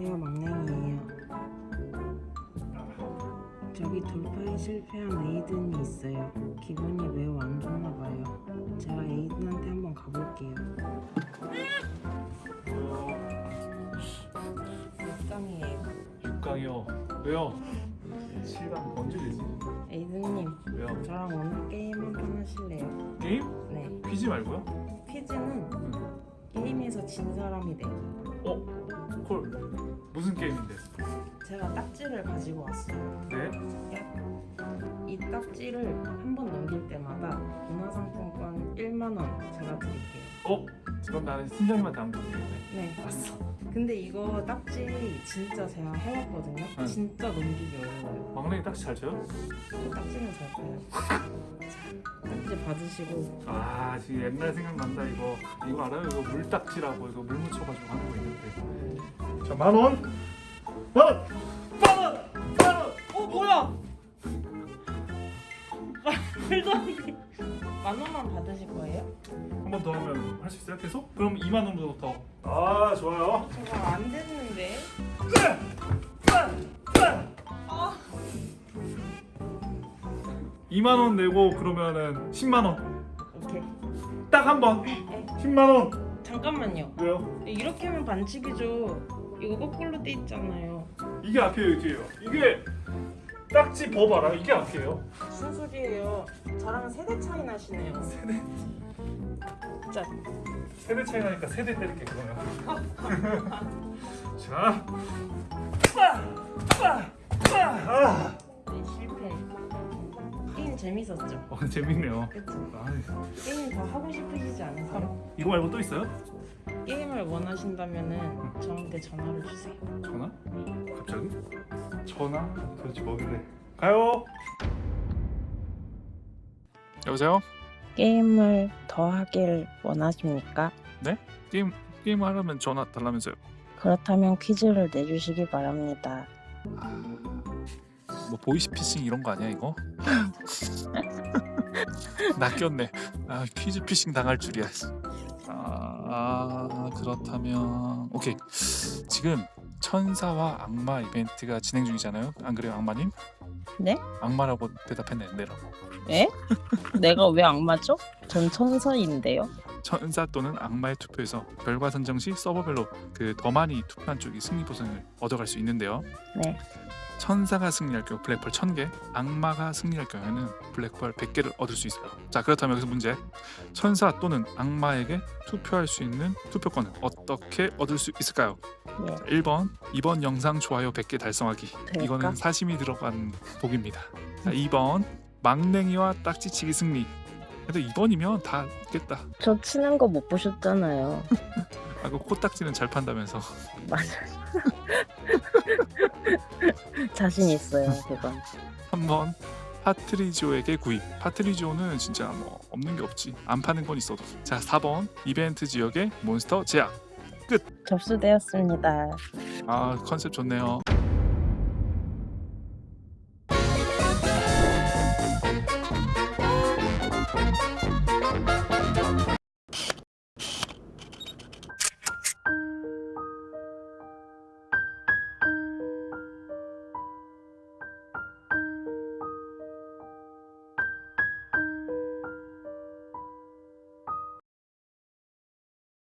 안녕하세요 막냉이에요 저기 돌파에 실패한 에이든이 있어요 기분이 매우 안 좋나 봐요 제가 에이든한테 한번 가볼게요 몇 강이에요 6강이요 왜요? 7강 언제 되지? 에이든님 왜요? 저랑 오늘 게임 한판 하실래요? 게임? 네 퀴즈 말고요? 퀴즈는 게임에서 진 사람이 돼요 어? 게임인데? 제가 딱지를 가지고 왔어요 네? 이 딱지를 한 번 넘길 때마다 문화상품권 1만 원 제가 드릴게요. 어? 그럼 나는 팀장님한테 안 보내겠네 네, 봤어. 근데 이거 딱지 진짜 제가 해왔거든요. 응. 진짜 넘기기 어려워요. 막내기 딱지 잘 쳐요? 저 딱지는 잘 봐요. 딱지 받으시고 아 지금 옛날 생각난다 이거 이거 알아요? 이거 물딱지라고 이거 물 묻혀가지고 하는 거 있는데 자 만원! 만원! 만원! 만원! 어 뭐야? 말도 안 돼. 만 원만 받으실 거예요? 한 번 더 하면 할 수 있어요? 계속? 그럼 2만 원으로 더. 아 좋아요. 저거 안 됐는데. 아, 2만 원 내고 그러면은 10만 원. 오케이. 딱 한 번. 네. 10만 원. 잠깐만요. 왜요? 이렇게 하면 반칙이죠. 이거 거꾸로 돼 있잖아요. 이게 앞이에요, 뒤에요. 이게 딱지 법 알아? 이게 앞이에요. 무슨 소리예요? 저랑 세대 차이 나시네요. 세대 진짜 세대 차이 나니까 세대 때릴게 그러면. 자. 아, 네, 실패. 게임 재밌었죠? 어, 재밌네요. 그쵸? 아, 게임 더 하고 싶으시지 않으세요? 이거 말고 또 있어요? 게임을 원하신다면은 저한테 전화를 주세요. 전화? 갑자기? 전화? 도대체 뭐길래? 가요. 여보세요? 게임을 더 하길 원하십니까? 게임 게임 하려면 전화 달라면서요? 그렇다면 퀴즈를 내주시기 바랍니다. 뭐 보이스피싱 이런 거 아니야 이거? 낚였네. 아 퀴즈 피싱 당할 줄이야. 아, 아 그렇다면 오케이 지금 천사와 악마 이벤트가 진행 중이잖아요. 안 그래요 악마님? 네? 악마라고 대답했네 내라고. 에? 내가 왜 악마죠? 전 천사인데요. 천사 또는 악마의 투표에서 결과 선정 시 서버별로 그 더 많이 투표한 쪽이 승리 보상을 얻어갈 수 있는데요. 네. 천사가 승리할 경우 블랙펄 1000개, 악마가 승리할 경우에는 블랙펄 100개를 얻을 수 있어요. 자, 그렇다면 여기서 문제. 천사 또는 악마에게 투표할 수 있는 투표권을 어떻게 얻을 수 있을까요? 네. 자, 1번, 이번 영상 좋아요 100개 달성하기. 될까? 이거는 사심이 들어간 복입니다. 자, 2번, 막냉이와 딱지치기 승리. 그래도 2번이면 다 있겠다. 저 치는 거 못 보셨잖아요. 아, 그 코딱지는 잘 판다면서. 맞아. 자신 있어요, 그건. 3번 파트리지오에게 구입. 파트리지오는 진짜 뭐 없는 게 없지. 안 파는 건 있어도. 자 4번. 이벤트 지역의 몬스터 제약. 접수되었습니다. 아 컨셉 좋네요